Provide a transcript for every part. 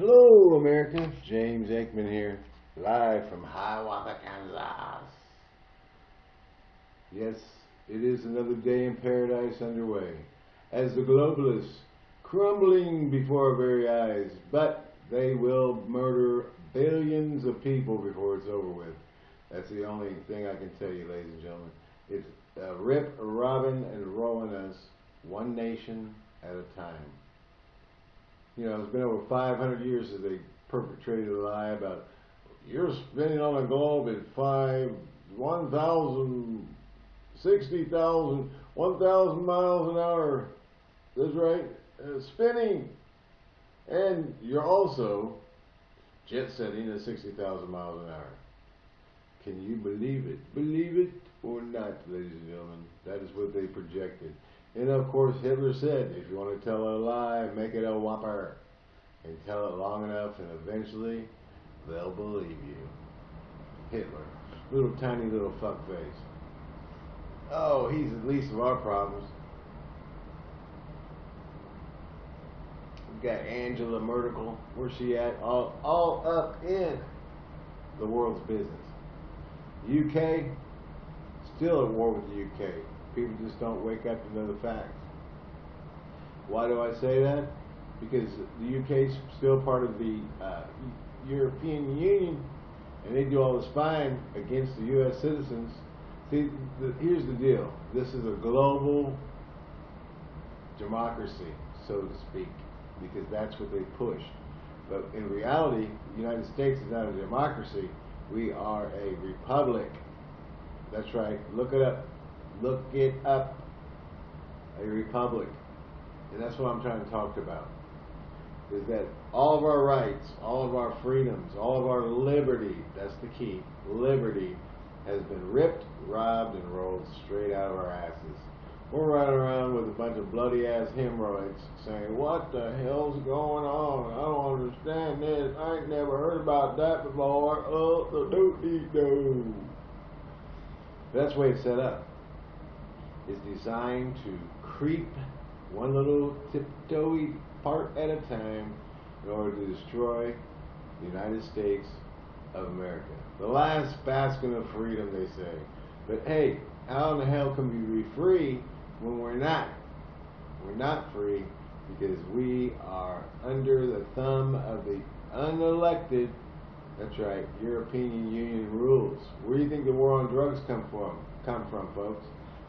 Hello, America. James Aikman here, live from Hiawatha, Kansas. Yes, it is another day in paradise underway, as the globalists crumbling before our very eyes, but they will murder billions of people before it's over with. That's the only thing I can tell you, ladies and gentlemen. It's uh, rip, robbing, and rolling us one nation at a time you know, it's been over 500 years since they perpetrated a lie about you're spinning on a globe at five, 1,000, 60,000, 1,000 miles an hour. That's right, uh, spinning. And you're also jet setting at 60,000 miles an hour. Can you believe it? Believe it or not, ladies and gentlemen. That is what they projected. And of course, Hitler said, if you want to tell a lie, make it a whopper. And tell it long enough, and eventually, they'll believe you. Hitler. Little tiny little fuckface. Oh, he's the least of our problems. We got Angela Merkel. Where's she at? All, all up in the world's business. UK, still at war with the UK. People just don't wake up to know the facts. Why do I say that? Because the UK is still part of the uh, European Union, and they do all the spying against the U.S. citizens. See, the, here's the deal. This is a global democracy, so to speak, because that's what they push. But in reality, the United States is not a democracy. We are a republic. That's right. Look it up. Look it up. A republic. And that's what I'm trying to talk about. Is that all of our rights, all of our freedoms, all of our liberty, that's the key, liberty, has been ripped, robbed, and rolled straight out of our asses. We're running around with a bunch of bloody ass hemorrhoids saying, What the hell's going on? I don't understand this. I ain't never heard about that before. Oh, the do dee do. That's the way it's set up. It's designed to creep one little tiptoey part at a time in order to destroy the United States of America. The last bastion of freedom, they say. But hey, how in the hell can we be free when we're not? We're not free because we are under the thumb of the unelected, that's right, European Union rules. Where do you think the war on drugs come from, come from, folks?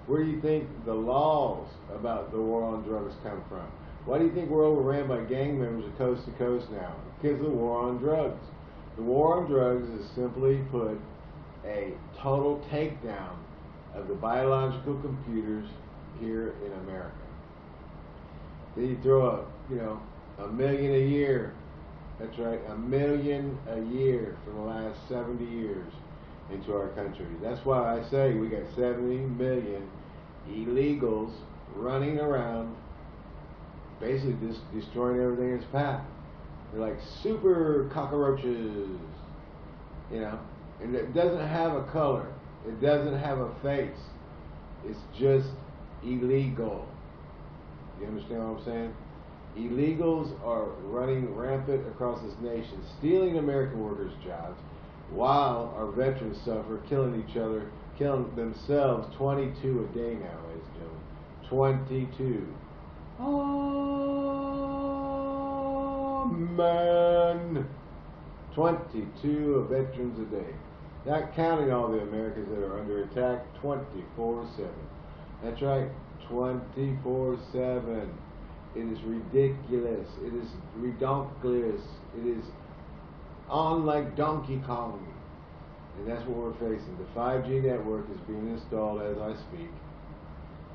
Where do you think the laws about the war on drugs come from? Why do you think we're overran by gang members of coast to coast now? Because of the war on drugs. The war on drugs is simply put a total takedown of the biological computers here in America. Then you throw a, you know, a million a year. That's right, a million a year for the last 70 years into our country. That's why I say we got 70 million illegals running around basically just destroying everything in its path. They're like super cockroaches, you know, and it doesn't have a color. It doesn't have a face. It's just illegal. You understand what I'm saying? Illegals are running rampant across this nation, stealing American workers' jobs, while our veterans suffer, killing each other, killing themselves 22 a day now, ladies and gentlemen. 22. Oh, man. 22 veterans a day. Not counting all the Americans that are under attack 24 7. That's right, 24 7. It is ridiculous. It is redonkulous. It is on like Donkey Kong. And that's what we're facing. The 5G network is being installed as I speak.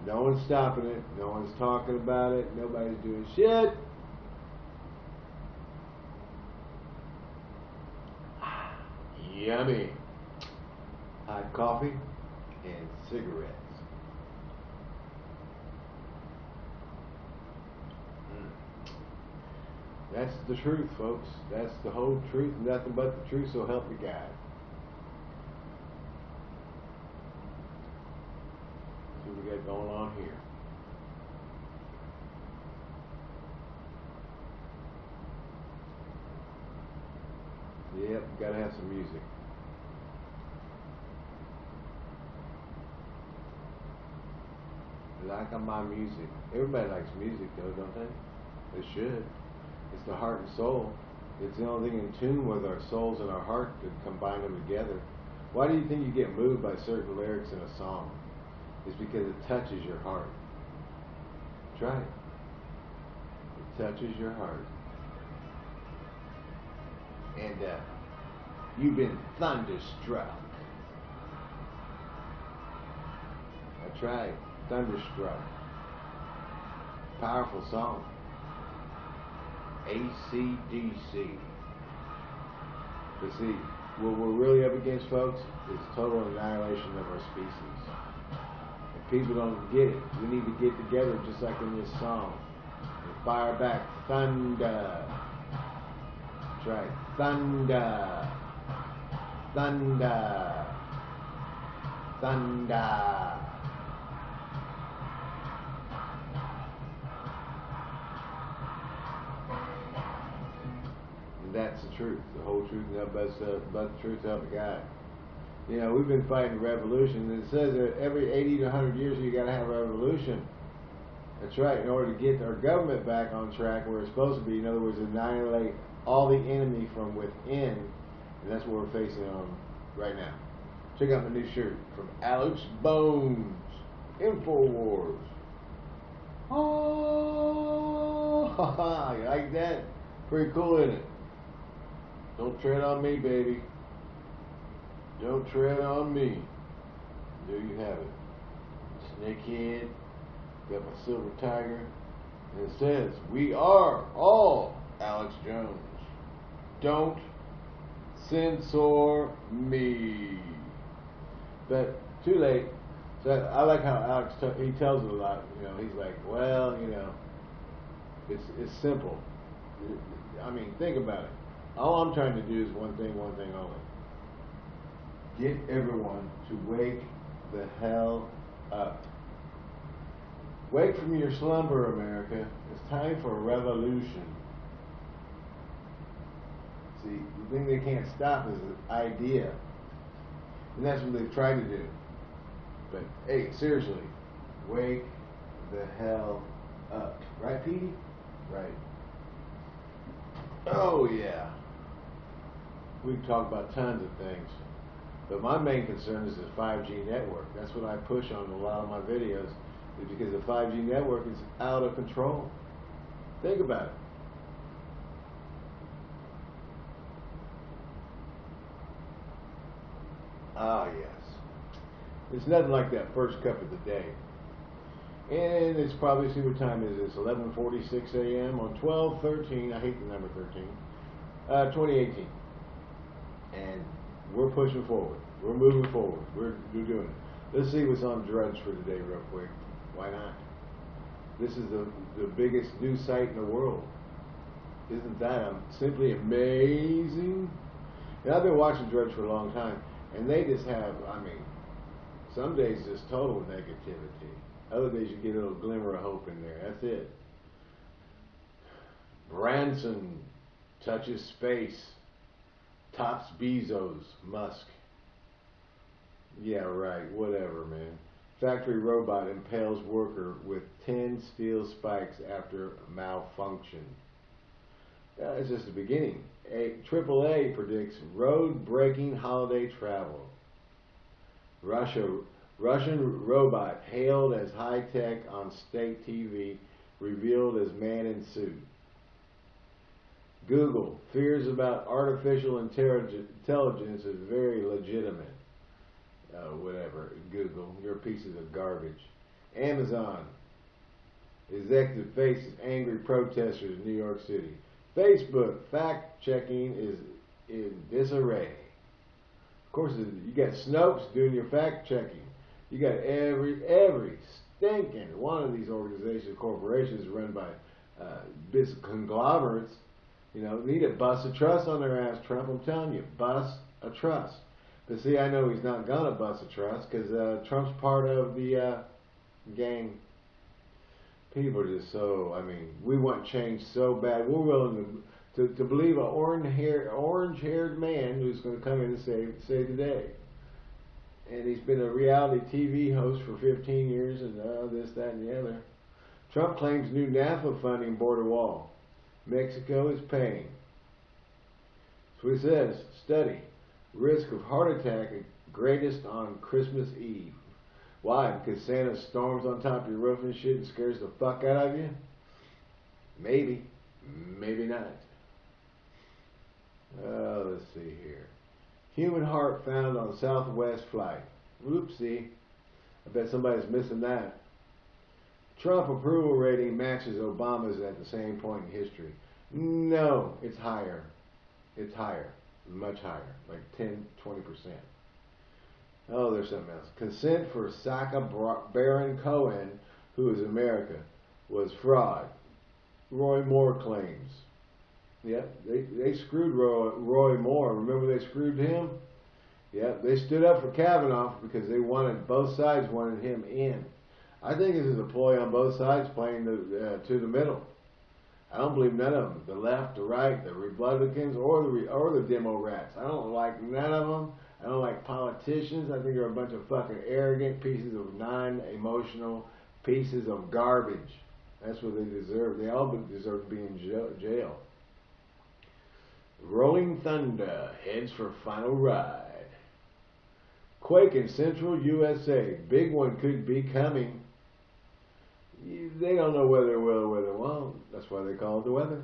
No one's stopping it. No one's talking about it. Nobody's doing shit. Yummy. Hot coffee and cigarettes. That's the truth, folks. That's the whole truth, nothing but the truth, so help me God. See what we got going on here. Yep, gotta have some music. Like my music. Everybody likes music though, don't they? They should. The heart and soul. It's the only thing in tune with our souls and our heart to combine them together. Why do you think you get moved by certain lyrics in a song? It's because it touches your heart. Try it. It touches your heart. And uh, you've been thunderstruck. I right. Thunderstruck. Powerful song. ACDC. But see, what we're really up against, folks, is total annihilation of our species. If people don't get it, we need to get together just like in this song. And fire back thunder. That's right. Thunder. Thunder. Thunder. That's the truth, the whole truth, and but, uh, but the truth, help God. You know, we've been fighting revolution, it says that every 80 to 100 years you got to have a revolution. That's right, in order to get our government back on track where it's supposed to be, in other words, annihilate all the enemy from within, and that's what we're facing on right now. Check out my new shirt from Alex Bones, InfoWars. Oh, you like that? Pretty cool, isn't it? Don't tread on me, baby. Don't tread on me. There you have it. Snakehead. Got my silver tiger. And it says, We are all Alex Jones. Don't censor me. But too late. So I like how Alex he tells it a lot. You know, he's like, well, you know, it's it's simple. I mean, think about it. All I'm trying to do is one thing, one thing only. Get everyone to wake the hell up. Wake from your slumber, America. It's time for a revolution. See, the thing they can't stop is the idea. And that's what they've tried to do. But hey, seriously, wake the hell up. Right, Petey? Right. Oh, yeah we talk about tons of things. But my main concern is the 5G network. That's what I push on a lot of my videos, is because the 5G network is out of control. Think about it. Ah, yes. It's nothing like that first cup of the day. And it's probably, see what time is It's 11.46 a.m. on 12-13, I hate the number 13, uh, 2018 and we're pushing forward. We're moving forward. We're, we're doing it. Let's see what's on Drudge for today, real quick. Why not? This is the, the biggest news site in the world. Isn't that simply amazing? And I've been watching Drudge for a long time, and they just have, I mean, some days just total negativity. Other days you get a little glimmer of hope in there. That's it. Branson touches space. Tops Bezos, Musk. Yeah, right, whatever, man. Factory robot impales worker with 10 steel spikes after malfunction. Uh, That's just the beginning. A, AAA predicts road-breaking holiday travel. Russia, Russian robot hailed as high-tech on state TV, revealed as man in suit. Google, fears about artificial intelligence is very legitimate. Uh, whatever, Google, you're pieces of garbage. Amazon, executive faces angry protesters in New York City. Facebook, fact checking is in disarray. Of course, you got Snopes doing your fact checking. You got every every stinking one of these organizations, corporations run by uh, conglomerates you know, need to bust a trust on their ass, Trump. I'm telling you, bust a trust. But see, I know he's not gonna bust a trust because uh, Trump's part of the uh, gang. People are just so. I mean, we want change so bad. We're willing to to, to believe an orange hair orange haired man who's going to come in and save save the day. And he's been a reality TV host for 15 years and uh, this, that, and the other. Trump claims new NAFTA funding border wall. Mexico is paying. He says, study, risk of heart attack greatest on Christmas Eve. Why? Because Santa storms on top of your roof and shit and scares the fuck out of you? Maybe. Maybe not. Uh, let's see here. Human heart found on Southwest flight. Oopsie. I bet somebody's missing that. Trump approval rating matches Obama's at the same point in history. No, it's higher. It's higher. Much higher. Like 10, 20%. Oh, there's something else. Consent for Sacha Baron Cohen, who is America, was fraud. Roy Moore claims. Yep, they, they screwed Roy, Roy Moore. Remember they screwed him? Yep, they stood up for Kavanaugh because they wanted, both sides wanted him in. I think this is a ploy on both sides playing the, uh, to the middle. I don't believe none of them, the left, the right, the Republicans, or the or the demo rats. I don't like none of them. I don't like politicians. I think they're a bunch of fucking arrogant pieces of non-emotional pieces of garbage. That's what they deserve. They all deserve to be in jail. Rolling Thunder heads for final ride. Quake in central USA. Big one could be coming. They don't know whether it will or whether it won't. That's why they call it the weather.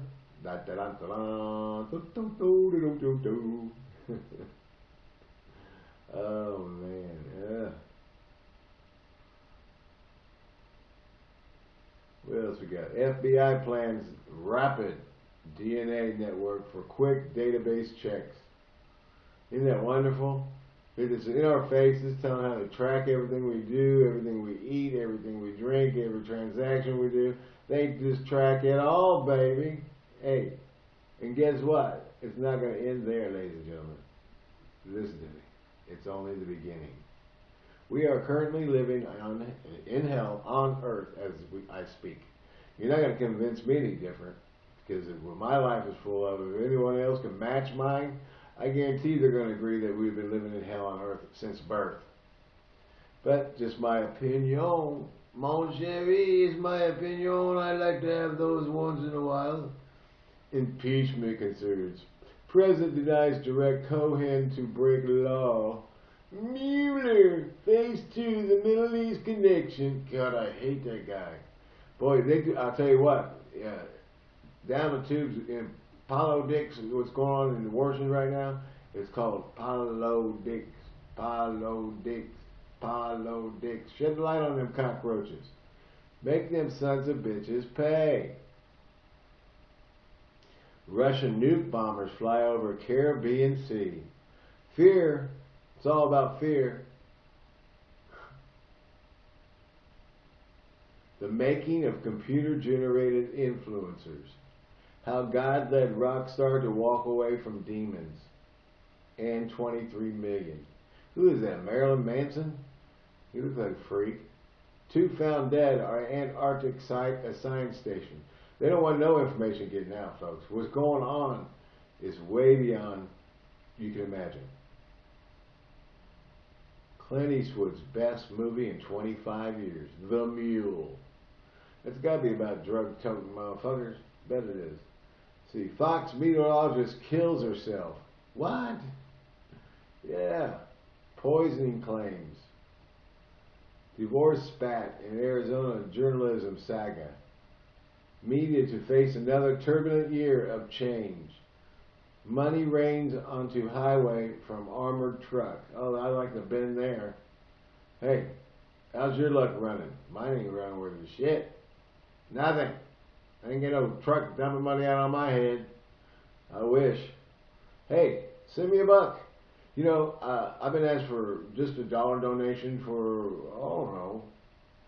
oh man, yeah. What else we got? FBI plans rapid DNA network for quick database checks. Isn't that wonderful? It's in our faces, telling how to track everything we do, everything we eat, everything we drink, every transaction we do. They just track it all, baby. Hey, and guess what? It's not going to end there, ladies and gentlemen. Listen to me. It's only the beginning. We are currently living on, in hell on earth as we, I speak. You're not going to convince me any different because my life is full of, it. if anyone else can match mine, I guarantee they're going to agree that we've been living in hell on earth since birth. But just my opinion. Mon chéri is my opinion. I like to have those once in a while. Impeachment concerns. President denies direct Cohen to break law. Mueller, phase two, the Middle East connection. God, I hate that guy. Boy, they, I'll tell you what, yeah, down the tubes in Paulo Dix, what's going on in the Washington right now, it's called Dix, Paulo Dix. Shed the light on them cockroaches. Make them sons of bitches pay. Russian nuke bombers fly over Caribbean Sea. Fear. It's all about fear. The making of computer generated influencers how God led Rockstar to walk away from demons and 23 million. Who is that? Marilyn Manson? He looks like a freak. Two found dead are Antarctic site, a science station. They don't want no information getting out, folks. What's going on is way beyond you can imagine. Clint Eastwood's best movie in 25 years, The Mule. It's got to be about drug-toting motherfuckers. Bet it is. See, Fox meteorologist kills herself. What? Yeah. Poisoning claims. Divorce spat in Arizona journalism saga. Media to face another turbulent year of change. Money rains onto highway from armored truck. Oh, I like the bend there. Hey, how's your luck running? Mine ain't running worth a shit. Nothing. I ain't get no truck dumping money out on my head. I wish. Hey, send me a buck. You know, uh, I've been asked for just a dollar donation for, I don't know,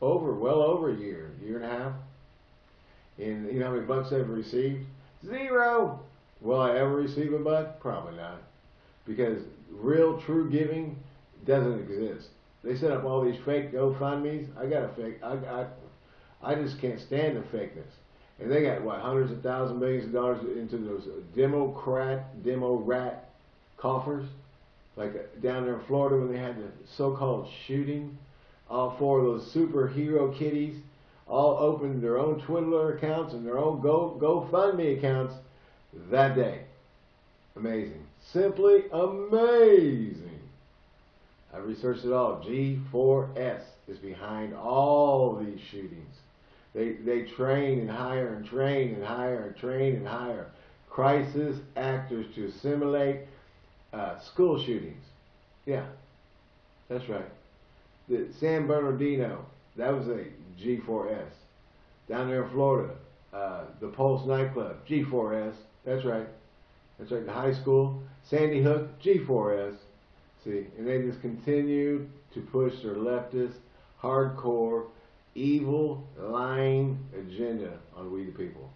over, well over a year, year and a half. And you know how many bucks I've received? Zero. Will I ever receive a buck? Probably not. Because real, true giving doesn't exist. They set up all these fake GoFundMe's. I got a fake. I, I, I just can't stand the fakeness. And they got what hundreds of thousands, millions of dollars into those Democrat, demo rat coffers, like uh, down there in Florida when they had the so-called shooting. All four of those superhero kitties all opened their own Twitter accounts and their own Go GoFundMe accounts that day. Amazing. Simply amazing. I researched it all. G4S is behind all these shootings. They, they train and hire and train and hire and train and hire crisis actors to simulate uh, school shootings. Yeah, that's right. The San Bernardino, that was a G4S. Down there in Florida, uh, the Pulse nightclub, G4S. That's right. That's right. The high school, Sandy Hook, G4S. See, and they just continue to push their leftist, hardcore, evil, lying agenda on we the people.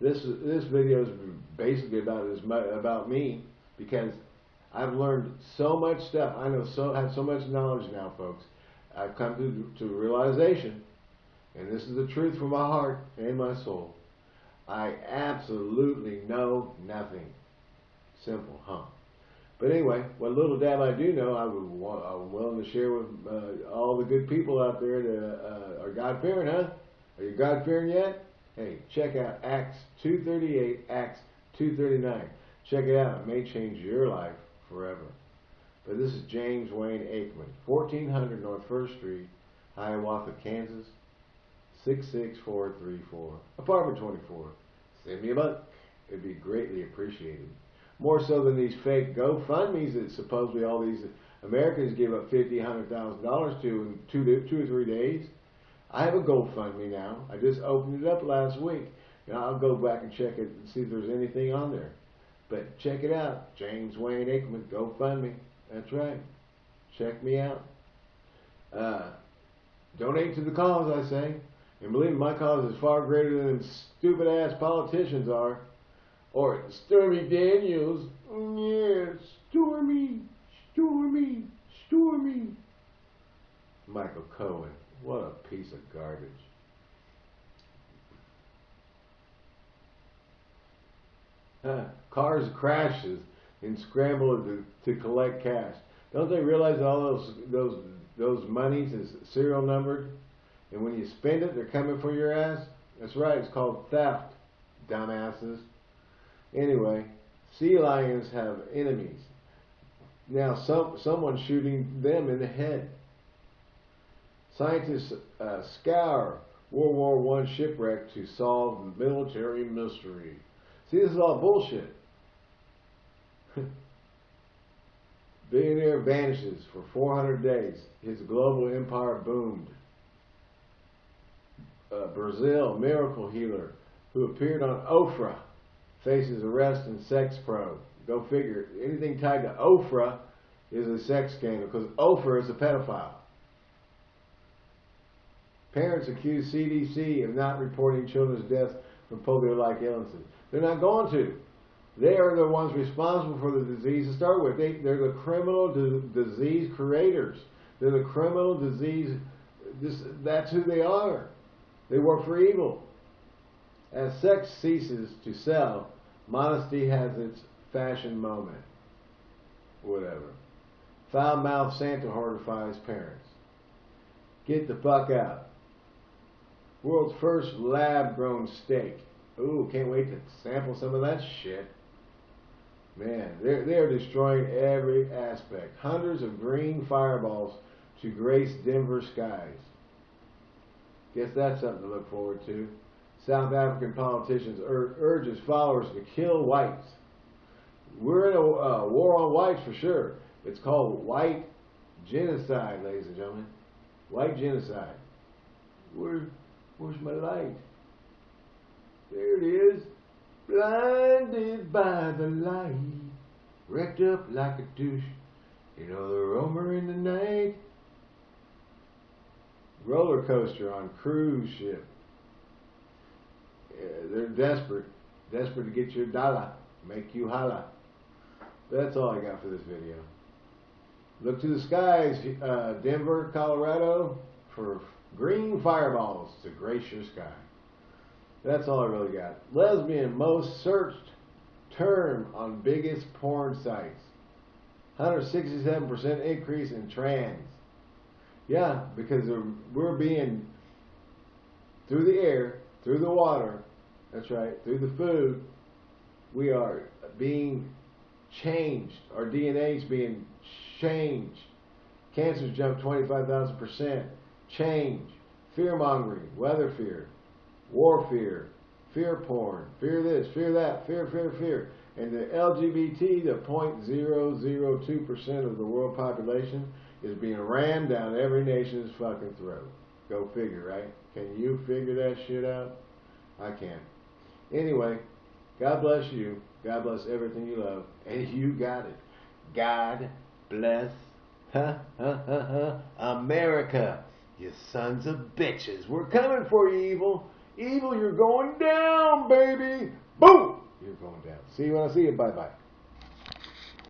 This this video is basically about as about me because I've learned so much stuff. I know so have so much knowledge now, folks. I've come to to realization, and this is the truth from my heart and my soul. I absolutely know nothing. Simple, huh? But anyway, what little dab I do know, I would I'm willing to share with uh, all the good people out there that uh, are God fearing, huh? Are you God fearing yet? Hey, check out Acts 238, Acts 239. Check it out. It may change your life forever. But this is James Wayne Aikman, 1400 North First Street, Hiawatha, Kansas, 66434, apartment 24. Send me a buck. It'd be greatly appreciated more so than these fake GoFundMe's that supposedly all these Americans give up fifty, hundred thousand dollars to in two, two or three days. I have a GoFundMe now. I just opened it up last week. and I'll go back and check it and see if there's anything on there. But check it out, James Wayne Aikman, GoFundMe. That's right. Check me out. Uh, donate to the cause, I say. And believe me, my cause is far greater than stupid ass politicians are. Or Stormy Daniels. Mm, yeah, Stormy, Stormy, Stormy. Michael Cohen. What a piece of garbage. Huh. Cars crashes and scramble to, to collect cash. Don't they realize all those those those monies is serial numbered? And when you spend it, they're coming for your ass? That's right, it's called theft, dumbasses. Anyway, sea lions have enemies. Now, some someone's shooting them in the head. Scientists uh, scour World War I shipwreck to solve military mystery. See, this is all bullshit. Billionaire vanishes for 400 days. His global empire boomed. Uh, Brazil miracle healer who appeared on Oprah faces arrest and sex probe. Go figure. Anything tied to Oprah is a sex scandal because Oprah is a pedophile. Parents accuse CDC of not reporting children's deaths from polio-like illnesses. They're not going to. They are the ones responsible for the disease to start with. They, they're the criminal disease creators. They're the criminal disease. This, that's who they are. They work for evil. As sex ceases to sell, Modesty has its fashion moment. Whatever. Foul mouthed Santa horrifies parents. Get the fuck out. World's first lab grown steak. Ooh, can't wait to sample some of that shit. Man, they're, they're destroying every aspect. Hundreds of green fireballs to grace Denver skies. Guess that's something to look forward to. South African politicians ur urges followers to kill whites. We're in a uh, war on whites for sure. It's called white genocide, ladies and gentlemen. White genocide. Where, where's my light? There it is. Blinded by the light. Wrecked up like a douche. You know the roamer in the night. Roller coaster on cruise ship. They're desperate, desperate to get your dollar, make you holla. That's all I got for this video. Look to the skies, uh, Denver, Colorado, for green fireballs to grace your sky. That's all I really got. Lesbian most searched term on biggest porn sites. 167% increase in trans. Yeah, because we're being through the air, through the water, that's right, through the food, we are being changed. Our DNA is being changed. Cancers jumped 25,000%. Change. Fear mongering, weather fear, war fear, fear porn, fear this, fear that, fear, fear, fear. And the LGBT, the 0.002% of the world population, is being rammed down every nation's fucking throat. Go figure, right? Can you figure that shit out? I can't. Anyway, God bless you. God bless everything you love. And you got it. God bless America. You sons of bitches. We're coming for you, evil. Evil, you're going down, baby. Boom! You're going down. See you when I see you. Bye bye.